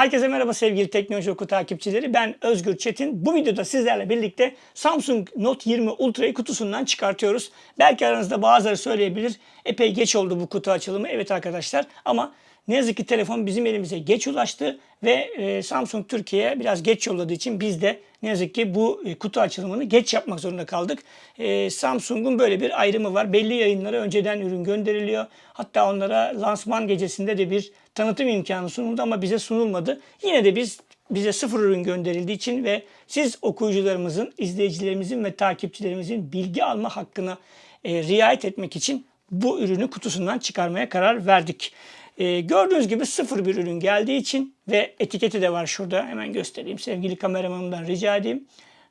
Herkese merhaba sevgili Teknoloji Oku takipçileri. Ben Özgür Çetin. Bu videoda sizlerle birlikte Samsung Note 20 Ultra'yı kutusundan çıkartıyoruz. Belki aranızda bazıları söyleyebilir. Epey geç oldu bu kutu açılımı. Evet arkadaşlar ama ne yazık ki telefon bizim elimize geç ulaştı ve e, Samsung Türkiye'ye biraz geç yolladığı için biz de ne yazık ki bu e, kutu açılımını geç yapmak zorunda kaldık. E, Samsung'un böyle bir ayrımı var. Belli yayınlara önceden ürün gönderiliyor. Hatta onlara lansman gecesinde de bir tanıtım imkanı sunuldu ama bize sunulmadı. Yine de biz bize sıfır ürün gönderildiği için ve siz okuyucularımızın, izleyicilerimizin ve takipçilerimizin bilgi alma hakkına e, riayet etmek için bu ürünü kutusundan çıkarmaya karar verdik. E, gördüğünüz gibi sıfır bir ürün geldiği için ve etiketi de var şurada. Hemen göstereyim. Sevgili kameramanımdan rica edeyim.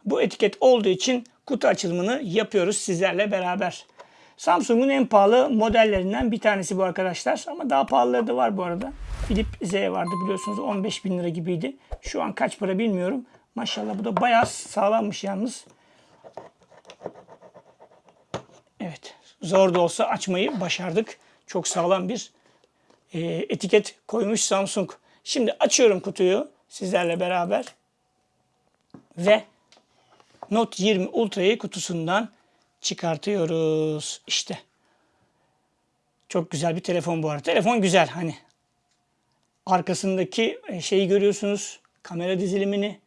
Bu etiket olduğu için kutu açılımını yapıyoruz sizlerle beraber. Samsung'un en pahalı modellerinden bir tanesi bu arkadaşlar. Ama daha pahalıları da var bu arada. Philip Z vardı biliyorsunuz 15 bin lira gibiydi. Şu an kaç para bilmiyorum. Maşallah bu da bayağı sağlammış yalnız. Evet zor da olsa açmayı başardık. Çok sağlam bir e, etiket koymuş Samsung. Şimdi açıyorum kutuyu sizlerle beraber. Ve Note 20 Ultra'yı kutusundan çıkartıyoruz. İşte. Çok güzel bir telefon bu arada. Telefon güzel hani. Arkasındaki şeyi görüyorsunuz. Kamera dizilimini.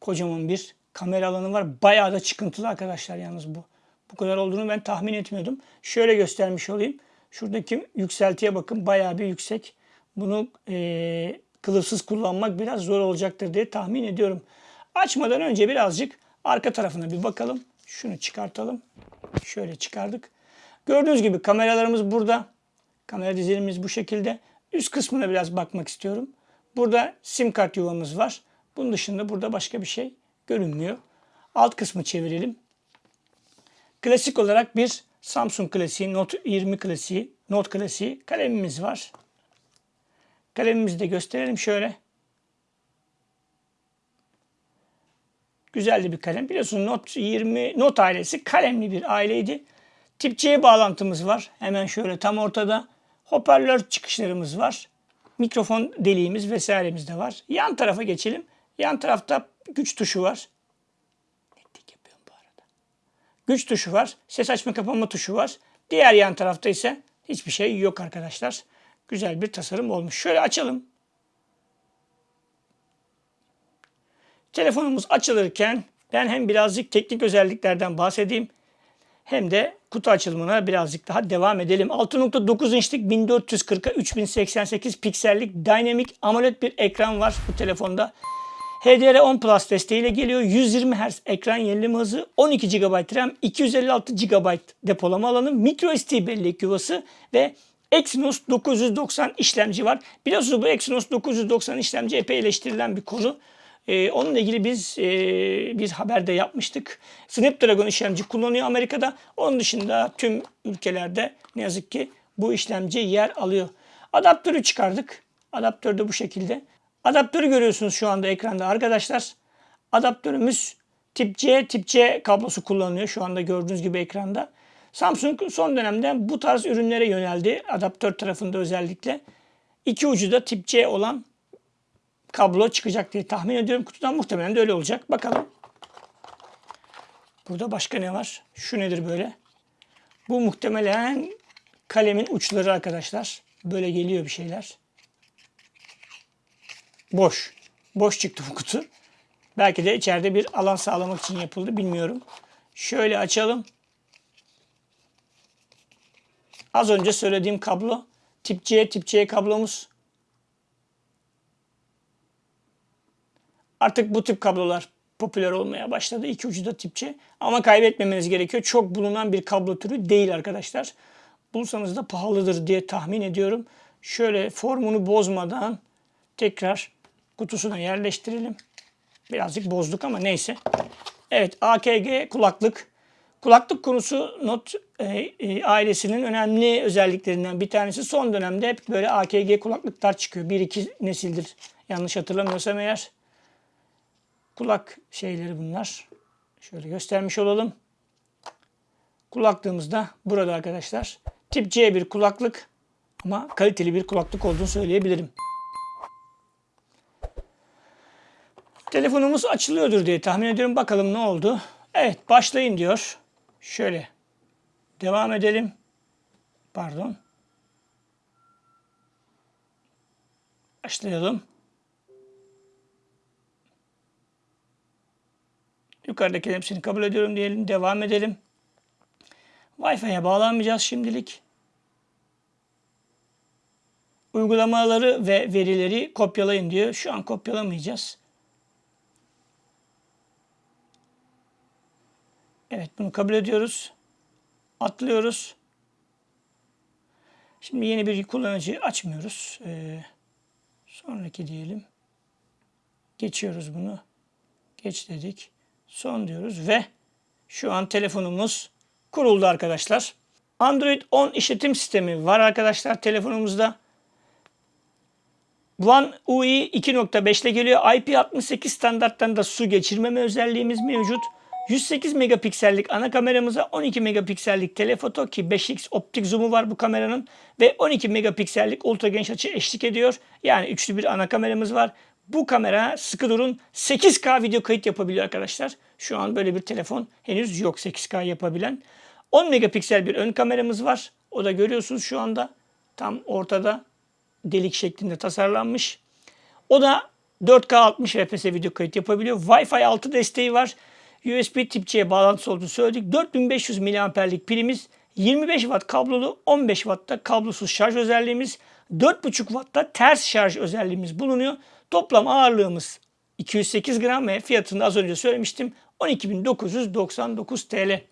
Kocaman bir kamera alanı var. Bayağı da çıkıntılı arkadaşlar yalnız bu. Bu kadar olduğunu ben tahmin etmiyordum. Şöyle göstermiş olayım. Şuradaki yükseltiye bakın. Bayağı bir yüksek. Bunu e, kılıfsız kullanmak biraz zor olacaktır diye tahmin ediyorum. Açmadan önce birazcık arka tarafına bir bakalım. Şunu çıkartalım. Şöyle çıkardık. Gördüğünüz gibi kameralarımız burada. Kamera dizilimimiz bu şekilde. Üst kısmına biraz bakmak istiyorum. Burada sim kart yuvamız var. Bunun dışında burada başka bir şey görünmüyor. Alt kısmı çevirelim. Klasik olarak bir Samsung klasiği, Note 20 klasiği, Note klasiği kalemimiz var. Kalemimizi de gösterelim şöyle. Güzel bir kalem. Biliyorsunuz Note 20, Note ailesi kalemli bir aileydi. Tip C bağlantımız var. Hemen şöyle tam ortada. Hoparlör çıkışlarımız var. Mikrofon deliğimiz vesairemiz de var. Yan tarafa geçelim. Yan tarafta güç tuşu var. Netlik yapıyorum bu arada. Güç tuşu var. Ses açma kapama tuşu var. Diğer yan tarafta ise hiçbir şey yok arkadaşlar. Güzel bir tasarım olmuş. Şöyle açalım. Telefonumuz açılırken ben hem birazcık teknik özelliklerden bahsedeyim hem de kutu açılımına birazcık daha devam edelim. 6.9 inçlik 1440'a 3088 piksellik Dynamic AMOLED bir ekran var bu telefonda. HDR10 Plus desteğiyle geliyor. 120 Hz ekran yenileme hızı, 12 GB RAM, 256 GB depolama alanı, microSD bellek yuvası ve Exynos 990 işlemci var. Biliyorsunuz bu Exynos 990 işlemci epey eleştirilen bir konu. Ee, onunla ilgili biz e, bir haber de yapmıştık. Snapdragon işlemci kullanıyor Amerika'da. Onun dışında tüm ülkelerde ne yazık ki bu işlemci yer alıyor. Adaptörü çıkardık. Adaptör de bu şekilde. Adaptörü görüyorsunuz şu anda ekranda arkadaşlar. Adaptörümüz tip C, tip C kablosu kullanılıyor şu anda gördüğünüz gibi ekranda. Samsung son dönemde bu tarz ürünlere yöneldi. Adaptör tarafında özellikle. İki ucu da tip C olan kablo çıkacak diye tahmin ediyorum. Kutudan muhtemelen de öyle olacak. Bakalım. Burada başka ne var? Şu nedir böyle? Bu muhtemelen kalemin uçları arkadaşlar. Böyle geliyor bir şeyler. Boş. Boş çıktı bu kutu. Belki de içeride bir alan sağlamak için yapıldı. Bilmiyorum. Şöyle açalım. Az önce söylediğim kablo. Tip C, tip C kablomuz. Artık bu tip kablolar popüler olmaya başladı. İki ucu da tip. Ama kaybetmemeniz gerekiyor. Çok bulunan bir kablo türü değil arkadaşlar. Bulsanız da pahalıdır diye tahmin ediyorum. Şöyle formunu bozmadan tekrar kutusuna yerleştirelim. Birazcık bozduk ama neyse. Evet AKG kulaklık. Kulaklık konusu Note e, e, ailesinin önemli özelliklerinden bir tanesi. Son dönemde hep böyle AKG kulaklıklar çıkıyor. Bir iki nesildir yanlış hatırlamıyorsam eğer. Kulak şeyleri bunlar. Şöyle göstermiş olalım. Kulaklığımız da burada arkadaşlar. Tip C bir kulaklık ama kaliteli bir kulaklık olduğunu söyleyebilirim. Telefonumuz açılıyordur diye tahmin ediyorum. Bakalım ne oldu. Evet başlayın diyor. Şöyle devam edelim. Pardon. Başlayalım. Yukarıdaki hepsini kabul ediyorum diyelim. Devam edelim. Wi-Fi'ye bağlanmayacağız şimdilik. Uygulamaları ve verileri kopyalayın diyor. Şu an kopyalamayacağız. Evet bunu kabul ediyoruz. Atlıyoruz. Şimdi yeni bir kullanıcı açmıyoruz. Ee, sonraki diyelim. Geçiyoruz bunu. Geç dedik. Son diyoruz ve şu an telefonumuz kuruldu arkadaşlar. Android 10 işletim sistemi var arkadaşlar telefonumuzda. One UI 2.5 ile geliyor. IP68 standartlarında su geçirmeme özelliğimiz mevcut. 108 megapiksellik ana kameramıza 12 megapiksellik telefoto ki 5x optik zoom'u var bu kameranın ve 12 megapiksellik ultra geniş açı eşlik ediyor. Yani üçlü bir ana kameramız var. Bu kamera sıkı durun 8K video kayıt yapabiliyor arkadaşlar. Şu an böyle bir telefon henüz yok 8K yapabilen. 10 megapiksel bir ön kameramız var. O da görüyorsunuz şu anda tam ortada delik şeklinde tasarlanmış. O da 4K 60 FPS video kayıt yapabiliyor. Wi-Fi 6 desteği var. USB tip C bağlantısı olduğunu söyledik. 4500 mAh'lik pilimiz, 25 Watt kablolu, 15 Watt'ta kablosuz şarj özelliğimiz, 4.5 Watt'ta ters şarj özelliğimiz bulunuyor. Toplam ağırlığımız 208 gram ve fiyatını az önce söylemiştim 12.999 TL.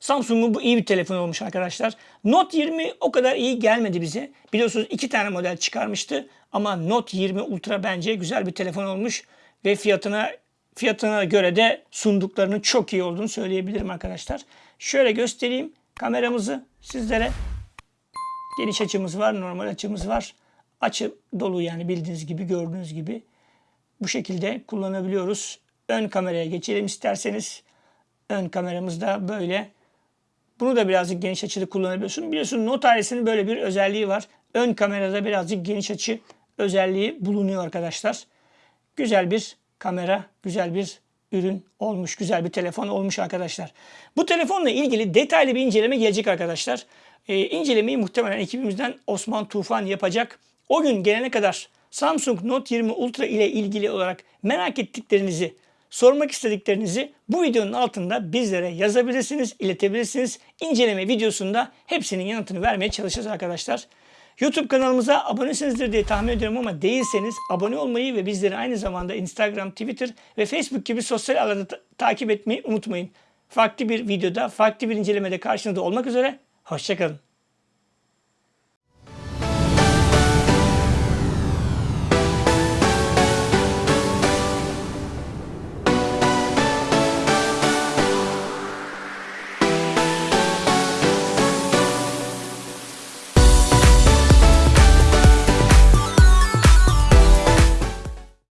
Samsung'un bu iyi bir telefon olmuş arkadaşlar. Note 20 o kadar iyi gelmedi bize. Biliyorsunuz iki tane model çıkarmıştı ama Note 20 Ultra bence güzel bir telefon olmuş ve fiyatına fiyatına göre de sunduklarının çok iyi olduğunu söyleyebilirim arkadaşlar. Şöyle göstereyim kameramızı sizlere. Geniş açımız var, normal açımız var. Açı dolu yani bildiğiniz gibi, gördüğünüz gibi. Bu şekilde kullanabiliyoruz. Ön kameraya geçelim isterseniz. Ön kameramız da böyle. Bunu da birazcık geniş açıda kullanabiliyorsun. Biliyorsun Note ailesinin böyle bir özelliği var. Ön kamerada birazcık geniş açı özelliği bulunuyor arkadaşlar. Güzel bir kamera, güzel bir ürün olmuş, güzel bir telefon olmuş arkadaşlar. Bu telefonla ilgili detaylı bir inceleme gelecek arkadaşlar. Ee, incelemeyi muhtemelen ekibimizden Osman Tufan yapacak. O gün gelene kadar Samsung Note 20 Ultra ile ilgili olarak merak ettiklerinizi, sormak istediklerinizi bu videonun altında bizlere yazabilirsiniz, iletebilirsiniz. İnceleme videosunda hepsinin yanıtını vermeye çalışacağız arkadaşlar. YouTube kanalımıza abonesinizdir diye tahmin ediyorum ama değilseniz abone olmayı ve bizleri aynı zamanda Instagram, Twitter ve Facebook gibi sosyal alanda ta- takip etmeyi unutmayın. Farklı bir videoda, farklı bir incelemede karşınızda olmak üzere. Hoşçakalın.